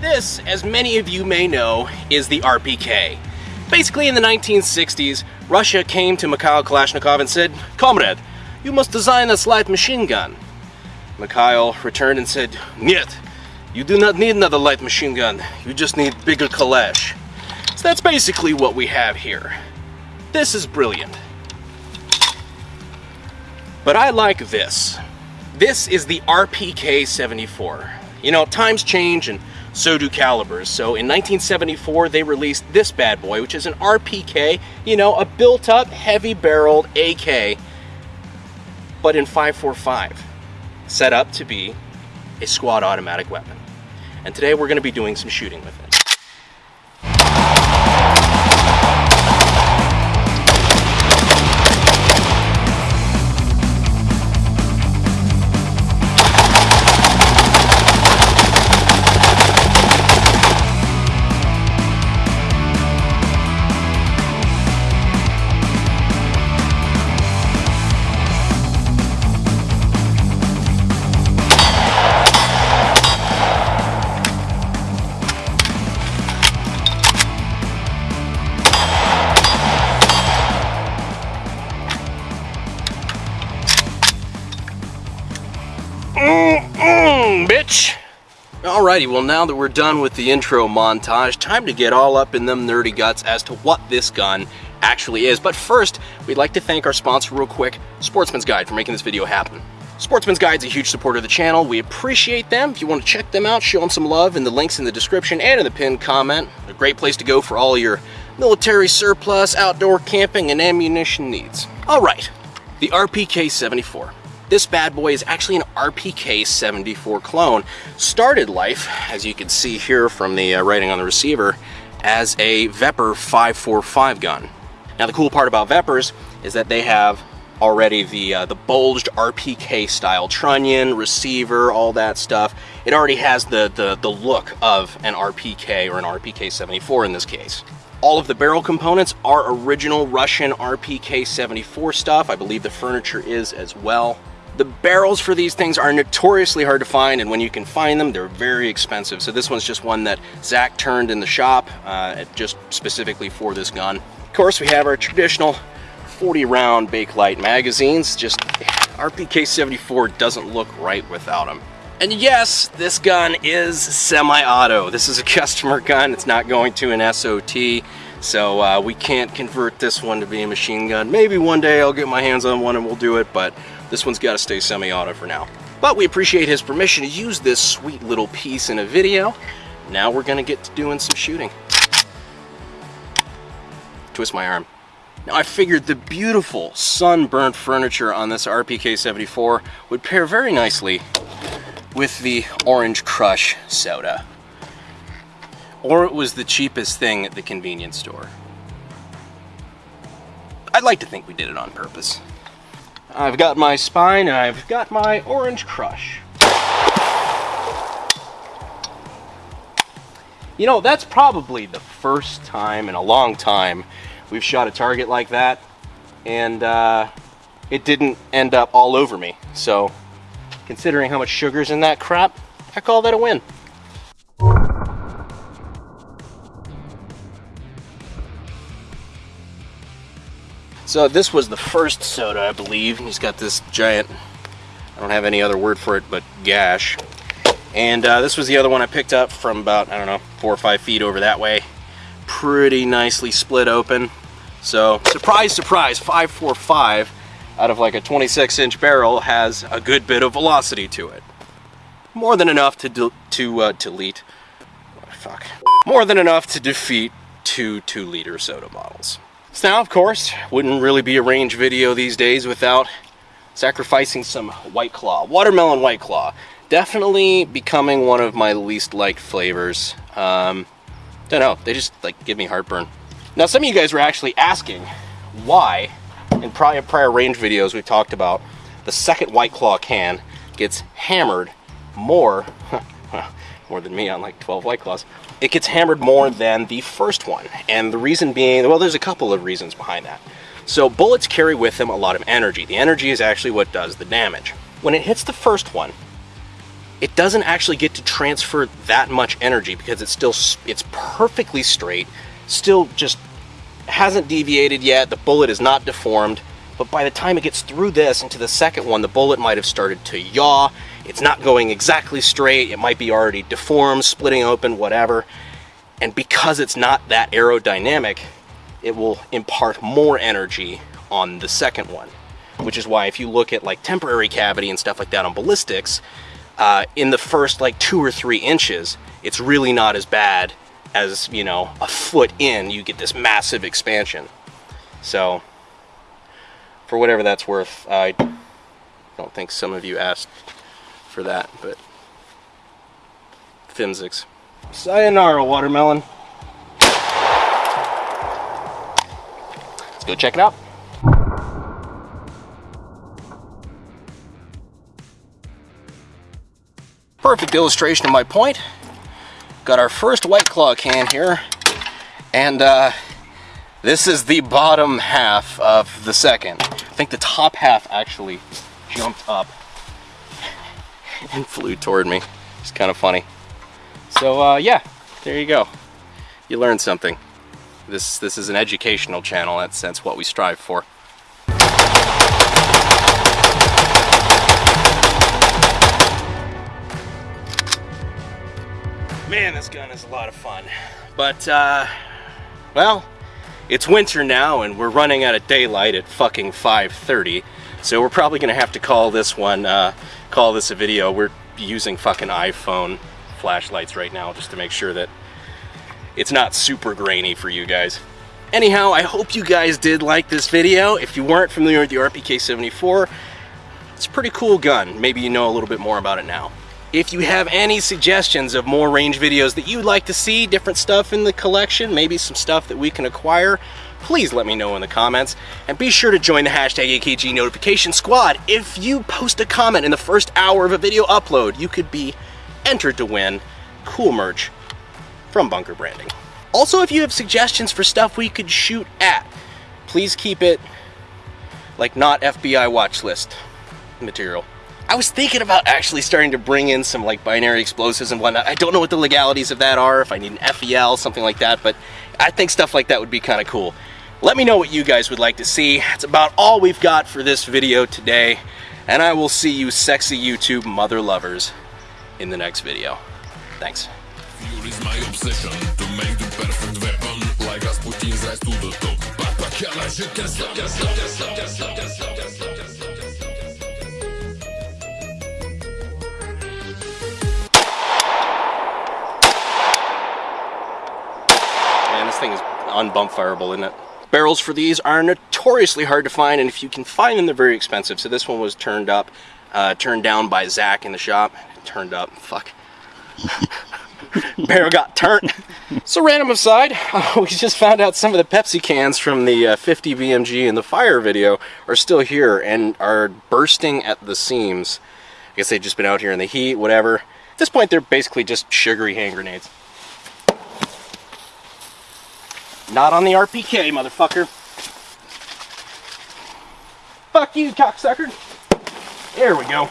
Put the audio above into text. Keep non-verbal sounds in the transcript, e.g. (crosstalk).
This, as many of you may know, is the RPK. Basically, in the 1960s, Russia came to Mikhail Kalashnikov and said, Comrade, you must design a light machine gun. Mikhail returned and said, Нет, you do not need another light machine gun. You just need bigger Kalash. So that's basically what we have here. This is brilliant. But I like this. This is the RPK 74. You know, times change and so do calibers. So in 1974, they released this bad boy, which is an RPK, you know, a built-up, heavy-barreled AK, but in 545, set up to be a squad automatic weapon. And today we're going to be doing some shooting with it. Alrighty, well now that we're done with the intro montage, time to get all up in them nerdy guts as to what this gun actually is. But first, we'd like to thank our sponsor real quick, Sportsman's Guide, for making this video happen. Sportsman's Guide's a huge supporter of the channel. We appreciate them. If you want to check them out, show them some love in the links in the description and in the pinned comment. A great place to go for all your military surplus, outdoor camping, and ammunition needs. Alright, the RPK-74. This bad boy is actually an RPK 74 clone. Started life, as you can see here from the uh, writing on the receiver, as a Vepr 545 gun. Now the cool part about Veprs is that they have already the uh, the bulged RPK style trunnion, receiver, all that stuff. It already has the, the, the look of an RPK or an RPK 74 in this case. All of the barrel components are original Russian RPK 74 stuff. I believe the furniture is as well. The barrels for these things are notoriously hard to find, and when you can find them, they're very expensive. So this one's just one that Zach turned in the shop, uh, just specifically for this gun. Of course, we have our traditional 40 round Bakelite magazines. Just RPK 74 doesn't look right without them. And yes, this gun is semi-auto. This is a (laughs) customer gun. It's not going to an SOT. So uh, we can't convert this one to be a machine gun. Maybe one day I'll get my hands on one and we'll do it, but this one's got to stay semi-auto for now. But we appreciate his permission to use this sweet little piece in a video. Now we're going to get to doing some shooting. Twist my arm. Now I figured the beautiful sunburnt furniture on this RPK-74 would pair very nicely with the Orange Crush soda. Or it was the cheapest thing at the convenience store. I'd like to think we did it on purpose. I've got my spine and I've got my orange crush. You know, that's probably the first time in a long time we've shot a target like that and uh, it didn't end up all over me. So, considering how much sugar's in that crap, I call that a win. So this was the first soda, I believe. He's got this giant, I don't have any other word for it, but gash. And uh, this was the other one I picked up from about, I don't know, four or five feet over that way. Pretty nicely split open. So, surprise, surprise, 545 out of like a 26 inch barrel has a good bit of velocity to it. More than enough to, to uh, delete, oh, fuck. More than enough to defeat two two liter soda bottles. So now, of course, wouldn't really be a range video these days without sacrificing some White Claw. Watermelon White Claw. Definitely becoming one of my least liked flavors. Um, don't know, they just like give me heartburn. Now some of you guys were actually asking why, in prior, prior range videos we've talked about, the second White Claw can gets hammered more, (laughs) more than me on like 12 White Claws, it gets hammered more than the first one. And the reason being, well, there's a couple of reasons behind that. So bullets carry with them a lot of energy. The energy is actually what does the damage. When it hits the first one, it doesn't actually get to transfer that much energy because it's still it's perfectly straight, still just hasn't deviated yet. The bullet is not deformed, but by the time it gets through this into the second one, the bullet might have started to yaw. It's not going exactly straight. It might be already deformed, splitting open, whatever. And because it's not that aerodynamic, it will impart more energy on the second one. Which is why if you look at like temporary cavity and stuff like that on ballistics, uh, in the first like two or three inches, it's really not as bad as, you know, a foot in, you get this massive expansion. So, for whatever that's worth, I don't think some of you asked for that, but Fimsics. Sayonara, watermelon. Let's go check it out. Perfect illustration of my point. Got our first White Claw can here, and uh, this is the bottom half of the second. Think the top half actually jumped up (laughs) and flew toward me. It's kind of funny. So uh, yeah, there you go. You learned something. This, this is an educational channel, that's, that's what we strive for. Man, this gun is a lot of fun. But, uh, well, it's winter now and we're running out of daylight at fucking 5.30. So we're probably gonna have to call this one, uh, call this a video. We're using fucking iPhone flashlights right now just to make sure that it's not super grainy for you guys. Anyhow, I hope you guys did like this video. If you weren't familiar with the RPK-74, it's a pretty cool gun. Maybe you know a little bit more about it now. If you have any suggestions of more range videos that you'd like to see, different stuff in the collection, maybe some stuff that we can acquire, please let me know in the comments. And be sure to join the hashtag AKG notification squad. If you post a comment in the first hour of a video upload, you could be entered to win cool merch from Bunker Branding. Also, if you have suggestions for stuff we could shoot at, please keep it like not FBI watch list material. I was thinking about actually starting to bring in some like binary explosives and whatnot. I don't know what the legalities of that are, if I need an FEL, something like that, but I think stuff like that would be kind of cool. Let me know what you guys would like to see. That's about all we've got for this video today, and I will see you sexy YouTube mother lovers in the next video. Thanks. thing is unbumpfireable, isn't it? Barrels for these are notoriously hard to find, and if you can find them, they're very expensive. So this one was turned up, uh, turned down by Zach in the shop. Turned up, fuck. (laughs) Barrel got turned. so random aside, (laughs) we just found out some of the Pepsi cans from the uh, 50 BMG in the fire video are still here and are bursting at the seams. I guess they've just been out here in the heat, whatever. At this point, they're basically just sugary hand grenades. Not on the RPK, motherfucker. Fuck you, cocksucker. There we go.